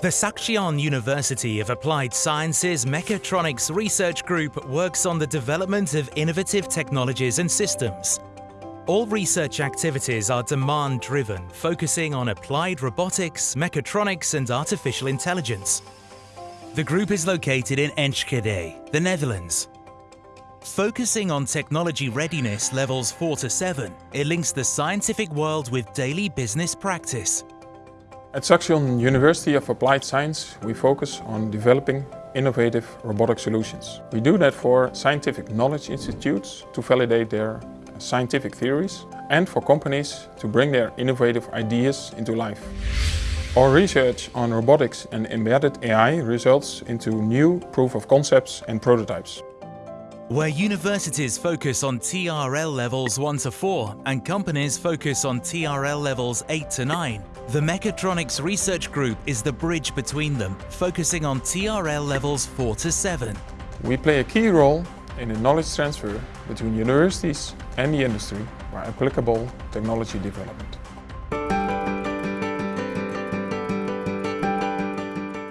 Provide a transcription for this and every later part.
The Saxion University of Applied Sciences Mechatronics Research Group works on the development of innovative technologies and systems. All research activities are demand-driven, focusing on applied robotics, mechatronics and artificial intelligence. The group is located in Enschede, the Netherlands. Focusing on technology readiness levels 4 to 7, it links the scientific world with daily business practice. At Saxion University of Applied Science, we focus on developing innovative robotic solutions. We do that for scientific knowledge institutes to validate their scientific theories and for companies to bring their innovative ideas into life. Our research on robotics and embedded AI results into new proof of concepts and prototypes. Where universities focus on TRL levels 1 to 4 and companies focus on TRL levels 8 to 9, the Mechatronics Research Group is the bridge between them, focusing on TRL levels 4 to 7. We play a key role in the knowledge transfer between universities and the industry by applicable technology development.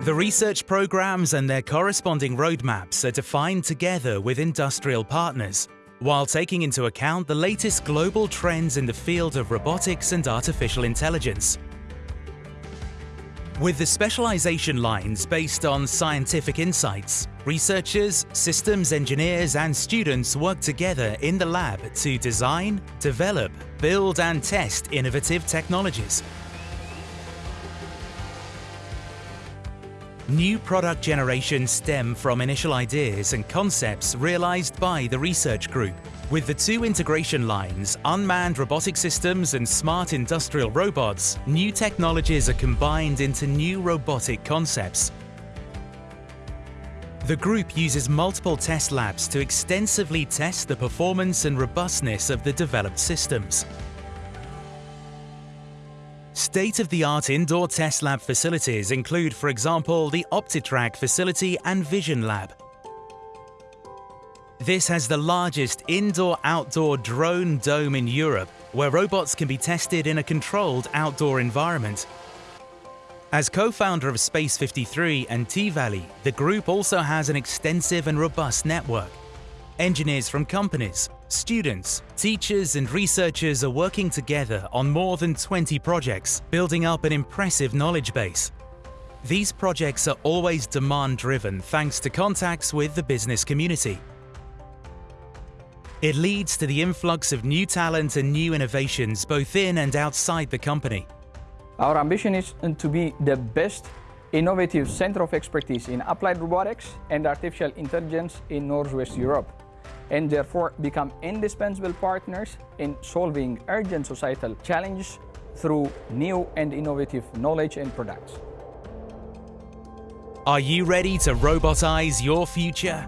The research programs and their corresponding roadmaps are defined together with industrial partners, while taking into account the latest global trends in the field of robotics and artificial intelligence. With the specialization lines based on scientific insights, researchers, systems engineers and students work together in the lab to design, develop, build and test innovative technologies. New product generations stem from initial ideas and concepts realized by the research group. With the two integration lines, unmanned robotic systems and smart industrial robots, new technologies are combined into new robotic concepts. The group uses multiple test labs to extensively test the performance and robustness of the developed systems. State-of-the-art indoor test lab facilities include, for example, the OptiTrack facility and Vision Lab. This has the largest indoor-outdoor drone dome in Europe, where robots can be tested in a controlled outdoor environment. As co-founder of Space 53 and T-Valley, the group also has an extensive and robust network. Engineers from companies, students, teachers and researchers are working together on more than 20 projects, building up an impressive knowledge base. These projects are always demand-driven thanks to contacts with the business community. It leads to the influx of new talent and new innovations both in and outside the company. Our ambition is to be the best innovative center of expertise in applied robotics and artificial intelligence in Northwest Europe, and therefore become indispensable partners in solving urgent societal challenges through new and innovative knowledge and products. Are you ready to robotize your future?